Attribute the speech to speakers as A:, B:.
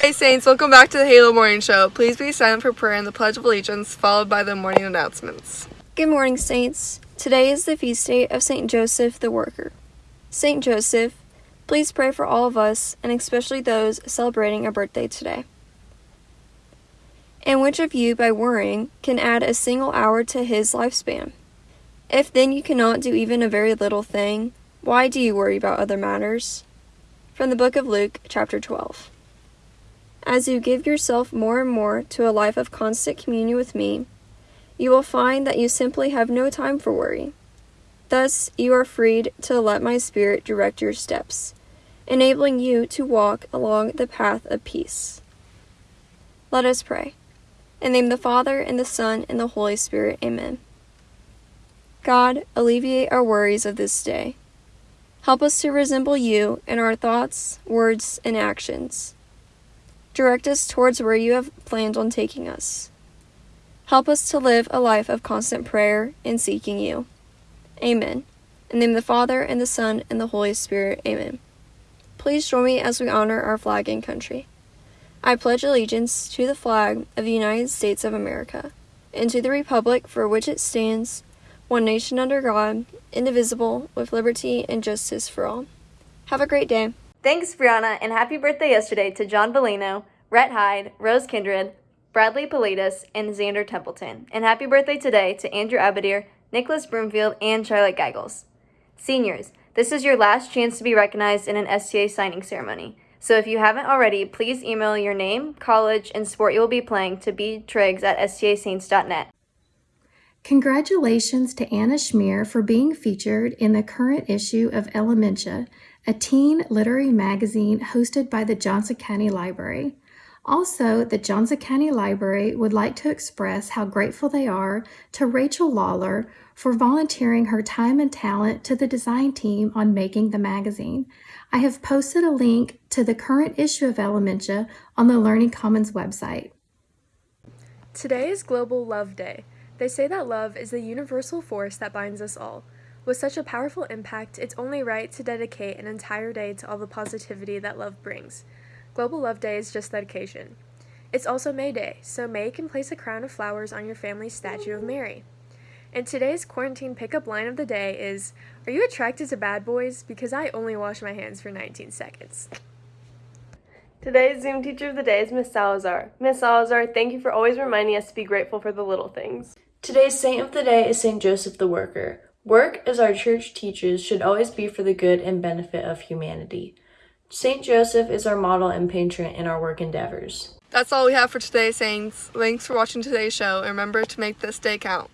A: Hey Saints, welcome back to the Halo Morning Show. Please be silent for prayer and the Pledge of Allegiance, followed by the morning announcements.
B: Good morning, Saints. Today is the feast day of St. Joseph the Worker. St. Joseph, please pray for all of us, and especially those celebrating a birthday today. And which of you, by worrying, can add a single hour to his lifespan? If then you cannot do even a very little thing, why do you worry about other matters? From the book of Luke, chapter 12. As you give yourself more and more to a life of constant communion with me, you will find that you simply have no time for worry. Thus, you are freed to let my Spirit direct your steps, enabling you to walk along the path of peace. Let us pray. In the name of the Father, and the Son, and the Holy Spirit. Amen. God, alleviate our worries of this day. Help us to resemble you in our thoughts, words, and actions. Direct us towards where you have planned on taking us. Help us to live a life of constant prayer and seeking you. Amen. In the name of the Father, and the Son, and the Holy Spirit. Amen. Please join me as we honor our flag and country. I pledge allegiance to the flag of the United States of America, and to the republic for which it stands, one nation under God, indivisible, with liberty and justice for all. Have a great day.
C: Thanks, Brianna, and happy birthday yesterday to John Bellino, Rhett Hyde, Rose Kindred, Bradley Politis, and Xander Templeton. And happy birthday today to Andrew Abadir, Nicholas Broomfield, and Charlotte Geigels. Seniors, this is your last chance to be recognized in an STA signing ceremony. So if you haven't already, please email your name, college, and sport you will be playing to btriggs at stasaints.net.
D: Congratulations to Anna Schmier for being featured in the current issue of Elementia, a teen literary magazine hosted by the Johnson County Library. Also, the Johnson County Library would like to express how grateful they are to Rachel Lawler for volunteering her time and talent to the design team on making the magazine. I have posted a link to the current issue of Elementia on the Learning Commons website.
E: Today is Global Love Day. They say that love is the universal force that binds us all. With such a powerful impact, it's only right to dedicate an entire day to all the positivity that love brings. Global Love Day is just that occasion. It's also May Day, so May can place a crown of flowers on your family's statue of Mary. And today's quarantine pickup line of the day is Are you attracted to bad boys? Because I only wash my hands for 19 seconds.
F: Today's Zoom teacher of the day is Miss Salazar. Miss Salazar, thank you for always reminding us to be grateful for the little things.
G: Today's saint of the day is St. Joseph the Worker. Work, as our church teaches, should always be for the good and benefit of humanity. St. Joseph is our model and patron in our work endeavors.
A: That's all we have for today, Saints. Thanks for watching today's show, and remember to make this day count.